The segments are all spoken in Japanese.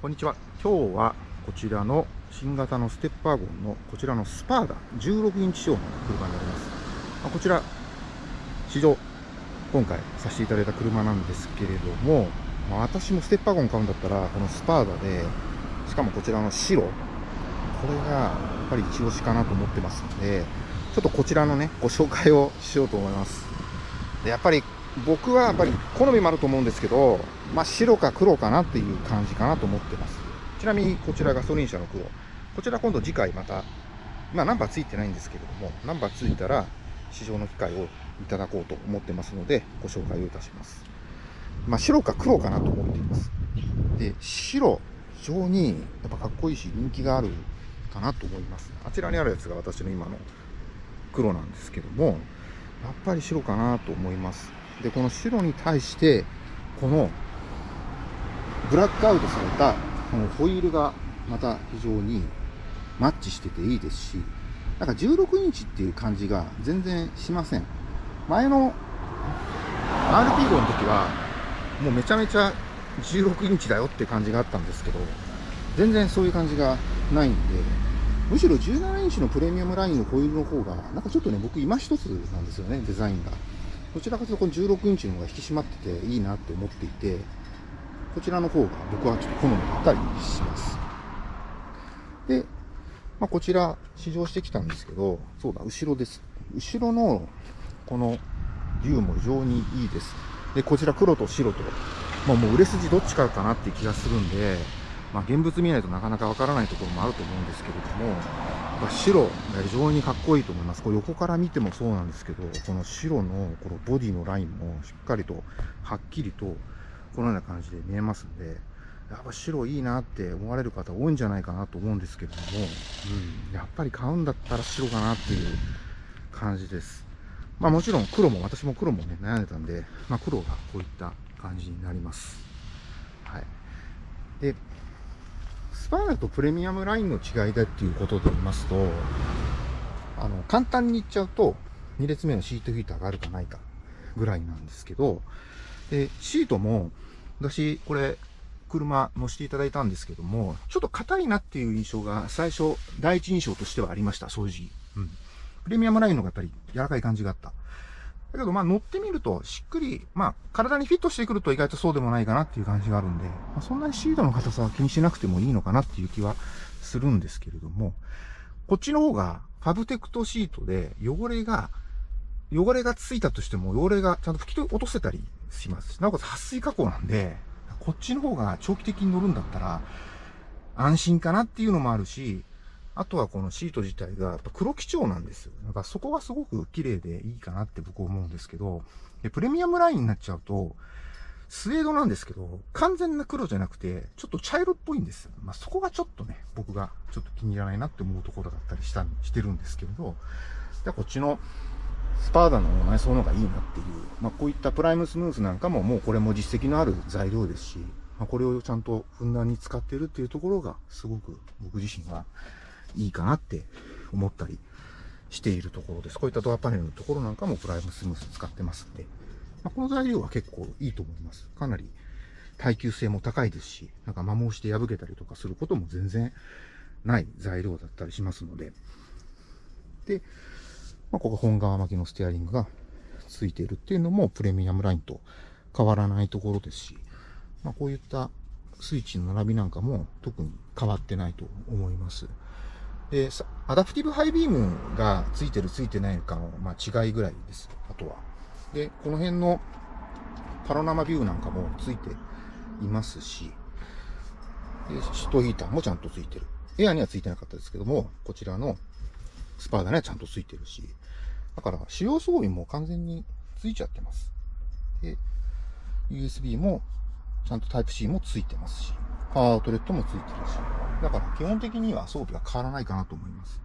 こんにちは。今日はこちらの新型のステップワゴンのこちらのスパーダ16インチ仕様の車になります。ま、こちら、試乗、今回させていただいた車なんですけれども、まあ、私もステップワゴン買うんだったら、このスパーダで、しかもこちらの白、これがやっぱり一押しかなと思ってますので、ちょっとこちらのね、ご紹介をしようと思います。でやっぱり僕はやっぱり好みもあると思うんですけど、まあ、白か黒かなっていう感じかなと思ってます。ちなみにこちらガソリン車の黒。こちら今度次回また、まあナンバーついてないんですけれども、ナンバーついたら試乗の機会をいただこうと思ってますので、ご紹介をいたします。まあ白か黒かなと思っています。で、白、非常にやっぱかっこいいし人気があるかなと思います。あちらにあるやつが私の今の黒なんですけども、やっぱり白かなと思います。で、この白に対して、このブラックアウトされたこのホイールがまた非常にマッチしてていいですし、なんか16インチっていう感じが全然しません。前の RP 号の時は、もうめちゃめちゃ16インチだよって感じがあったんですけど、全然そういう感じがないんで、むしろ17インチのプレミアムラインのホイールの方が、なんかちょっとね、僕今一つなんですよね、デザインが。どちらかというとこの16インチの方が引き締まってていいなって思っていて、こちらの方が僕はちょっと好みだったりします。で、まあ、こちら試乗してきたんですけど、そうだ、後ろです。後ろのこの竜も非常にいいです。で、こちら黒と白と、まあ、もう売れ筋どっちかかなっていう気がするんで、まあ、現物見ないとなかなかわからないところもあると思うんですけれども、まあ、白が非常にかっこいいと思います。これ横から見てもそうなんですけど、この白のこのボディのラインもしっかりとはっきりとこのような感じで見えますんで、やっぱ白いいなって思われる方多いんじゃないかなと思うんですけれども、うん、やっぱり買うんだったら白かなっていう感じです。まあもちろん黒も、私も黒もね、悩んでたんで、まあ黒がこういった感じになります。はい。で、スパーダとプレミアムラインの違いだっていうことで言いますと、あの、簡単に言っちゃうと、2列目のシートヒーターがあるかないかぐらいなんですけど、で、シートも、私、これ、車乗せていただいたんですけども、ちょっと硬いなっていう印象が最初、第一印象としてはありました、正直。うん。プレミアムラインの方がやっぱり柔らかい感じがあった。だけど、まあ乗ってみると、しっくり、まあ体にフィットしてくると意外とそうでもないかなっていう感じがあるんで、まあ、そんなにシートの硬さは気にしなくてもいいのかなっていう気はするんですけれども、こっちの方がファブテクトシートで汚れが、汚れがついたとしても汚れがちゃんと拭き落とせたりします、なおかつ撥水加工なんで、こっちの方が長期的に乗るんだったら、安心かなっていうのもあるし、あとはこのシート自体がやっぱ黒基調なんですよ。だからそこがすごく綺麗でいいかなって僕思うんですけど、でプレミアムラインになっちゃうと、スウェードなんですけど、完全な黒じゃなくて、ちょっと茶色っぽいんですよ。まあ、そこがちょっとね、僕がちょっと気に入らないなって思うところだったりした、してるんですけれど、じゃこっちのスパーダの内装の方がいいなっていう、まあ、こういったプライムスムースなんかももうこれも実績のある材料ですし、まあ、これをちゃんとふんだんに使ってるっていうところがすごく僕自身はいいかなって思ったりしているところです。こういったドアパネルのところなんかもプライムスムース使ってますんで、まあ、この材料は結構いいと思います。かなり耐久性も高いですし、なんか摩耗して破けたりとかすることも全然ない材料だったりしますので、で、まあ、ここ本革巻きのステアリングがついているっていうのもプレミアムラインと変わらないところですし、まあ、こういったスイッチの並びなんかも特に変わってないと思います。で、アダプティブハイビームがついてるついてないかの、まあ、違いぐらいです。あとは。で、この辺のパノラマビューなんかもついていますし、でシートヒーターもちゃんとついてる。エアにはついてなかったですけども、こちらのスパーダにはちゃんとついてるし、だから使用装備も完全についちゃってます。で、USB もちゃんと Type-C もついてますし、アウトレットもついてるし、だから基本的には装備は変わらないかなと思います。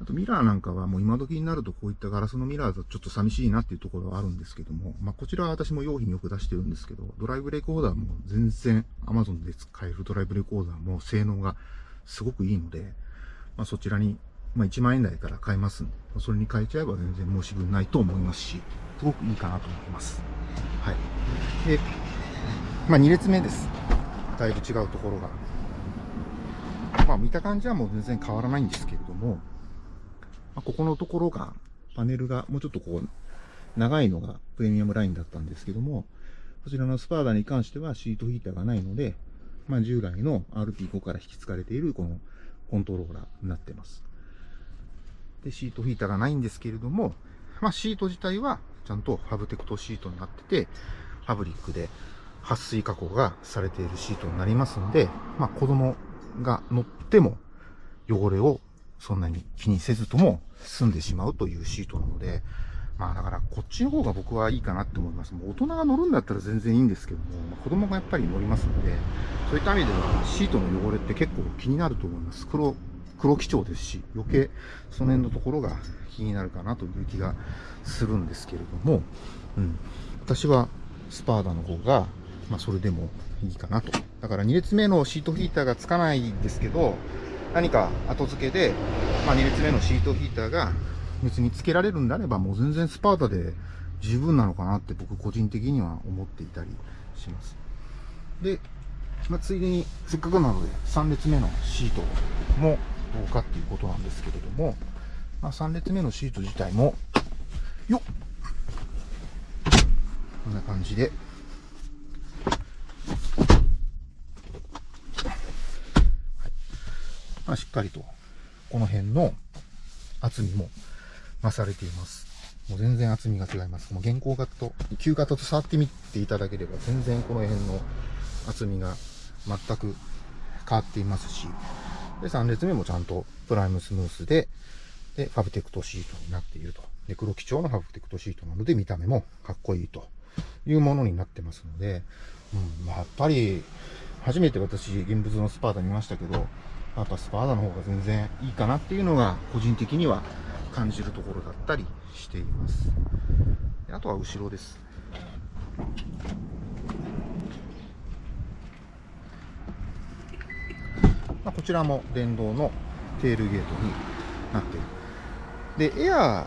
あとミラーなんかはもう今時になるとこういったガラスのミラーだとちょっと寂しいなっていうところはあるんですけども、まあこちらは私も用品よく出してるんですけど、ドライブレコーダーも全然 Amazon で使えるドライブレコーダーも性能がすごくいいので、まあそちらにまあ、1万円台から買えますんで、それに変えちゃえば全然申し分ないと思いますし、すごくいいかなと思います。はい。で、まあ、2列目です。だいぶ違うところが。まあ見た感じはもう全然変わらないんですけれども、まあ、ここのところが、パネルがもうちょっとこう、長いのがプレミアムラインだったんですけども、こちらのスパーダに関してはシートヒーターがないので、まあ従来の RP5 から引き継がれているこのコントローラーになってます。で、シートヒーターがないんですけれども、まあシート自体はちゃんとファブテクトシートになってて、ファブリックで撥水加工がされているシートになりますんで、まあ子供が乗っても汚れをそんなに気にせずとも済んでしまうというシートなので、まあだからこっちの方が僕はいいかなって思います。もう大人が乗るんだったら全然いいんですけども、まあ、子供がやっぱり乗りますので、そういった意味ではシートの汚れって結構気になると思います。黒、黒基調ですし、余計その辺のところが気になるかなという気がするんですけれども、うん。私はスパーダの方が、まあそれでもいいかなと。だから2列目のシートヒーターがつかないんですけど、何か後付けで、まあ、2列目のシートヒーターが別につけられるんであればもう全然スパータで十分なのかなって僕個人的には思っていたりします。で、まあ、ついでにせっかくなので3列目のシートもどうかっていうことなんですけれども、まあ、3列目のシート自体も、よっこんな感じで、まあ、しっかりと、この辺の厚みも増されています。もう全然厚みが違います。もう現行型と、旧型と触ってみていただければ、全然この辺の厚みが全く変わっていますし、で、3列目もちゃんとプライムスムースで、で、ファブテクトシートになっていると。で、黒基調のファブテクトシートなので、見た目もかっこいいというものになってますので、うん、やっぱり、初めて私、現物のスパーダ見ましたけど、やっぱスパーダの方が全然いいかなっていうのが個人的には感じるところだったりしています。あとは後ろです、こちらも電動のテールゲートになっている。でエアー、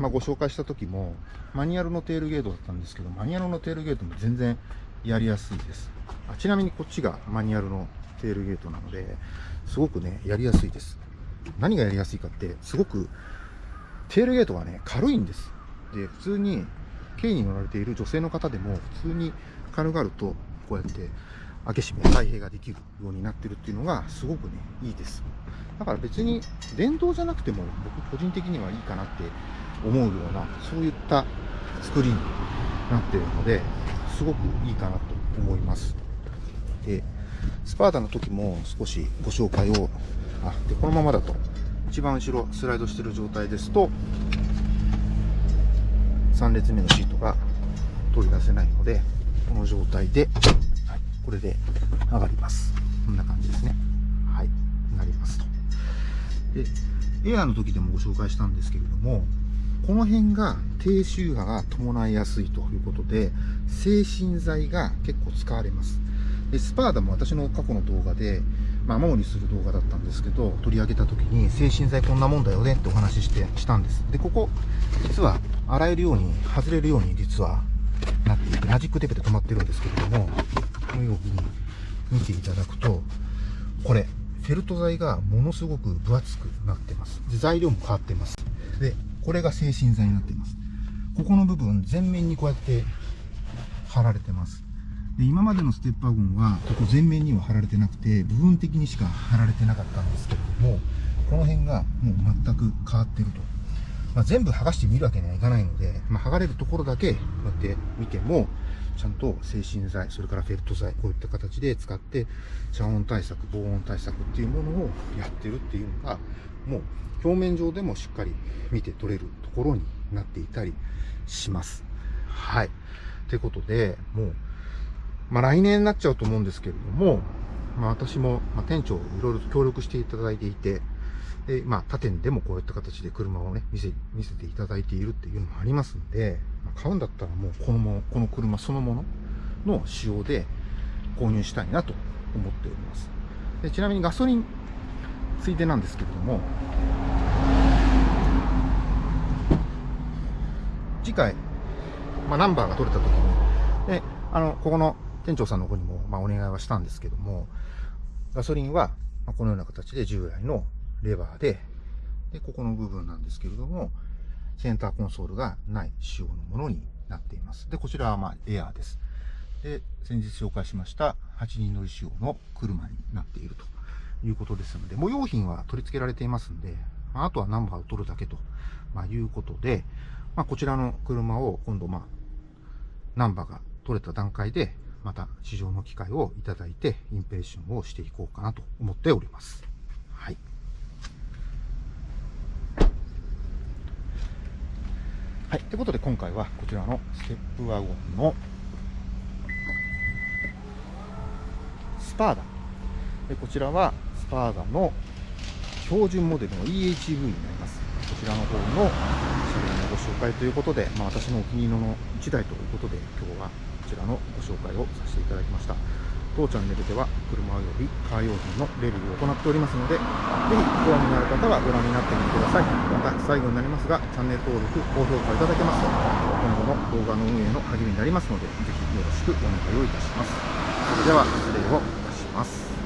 まあ、ご紹介した時もマニュアルのテールゲートだったんですけどマニュアルのテールゲートも全然やりやすいです。あちなみにこっちがマニュアルのテールゲートなので、すごくね、やりやすいです。何がやりやすいかって、すごく、テールゲートはね、軽いんです。で、普通に、軽に乗られている女性の方でも、普通に軽々と、こうやって、開け閉め、開閉ができるようになってるっていうのが、すごくね、いいです。だから別に、電動じゃなくても、僕個人的にはいいかなって思うような、そういった作りになってるので、すごくいいかなと思います。で、スパーダの時も少しご紹介を、あ、で、このままだと、一番後ろスライドしてる状態ですと、3列目のシートが取り出せないので、この状態で、はい、これで上がります。こんな感じですね。はい、なりますと。で、エアーの時でもご紹介したんですけれども、この辺が低周波が伴いやすいということで、精神剤が結構使われます。でスパーダも私の過去の動画で、まあ、雨漏りする動画だったんですけど、取り上げた時に、精神剤こんなもんだよねってお話しして、したんです。で、ここ、実は、洗えるように、外れるように、実は、なっていて、マジックテープで止まってるんですけれども、このように見ていただくと、これ、フェルト剤がものすごく分厚くなってます。で、材料も変わってます。で、これが精神剤になっています。ここの部分、全面にこうやって貼られてます。で今までのステッパーゴンはここ全面には貼られてなくて部分的にしか貼られてなかったんですけれどもこの辺がもう全く変わってると、まあ、全部剥がしてみるわけにはいかないので、まあ、剥がれるところだけこうやって見てもちゃんと精神剤それからフェルト剤こういった形で使って遮音対策防音対策っていうものをやってるっていうのがもう表面上でもしっかり見て取れるところになっていたりします。はい。ということでもうまあ、来年になっちゃうと思うんですけれども、まあ、私も、ま店長いろいろと協力していただいていて、で、まあ、他店でもこういった形で車をね、見せ、見せていただいているっていうのもありますんで、まあ、買うんだったらもうこのも、この車そのものの仕様で購入したいなと思っております。でちなみにガソリンついでなんですけれども、次回、まあ、ナンバーが取れた時に、で、あの、ここの店長さんの方にも、まあ、お願いはしたんですけども、ガソリンは、ま、このような形で従来のレバーで、で、ここの部分なんですけれども、センターコンソールがない仕様のものになっています。で、こちらはまあエアーです。で、先日紹介しました8人乗り仕様の車になっているということですので、もう用品は取り付けられていますんで、まあ、あとはナンバーを取るだけと、まあ、いうことで、まあ、こちらの車を今度、まあ、ナンバーが取れた段階で、また試乗の機会をいただいて、インペレッションをしていこうかなと思っております。はい。はい。ということで、今回はこちらのステップワゴンのスパーダ。でこちらはスパーダの標準モデルの EHV になります。こちらの方の紹介ということで、まあ、私のお気に入りの1台ということで、今日はこちらのご紹介をさせていただきました。当チャンネルでは車およびカー用品のレビューを行っておりますので、ぜひご覧になる方はご覧になってみてください。また最後になりますが、チャンネル登録、高評価いただけますと、今後の動画の運営の励みになりますので、ぜひよろしくお願いをいたします。それでは失礼をいたします。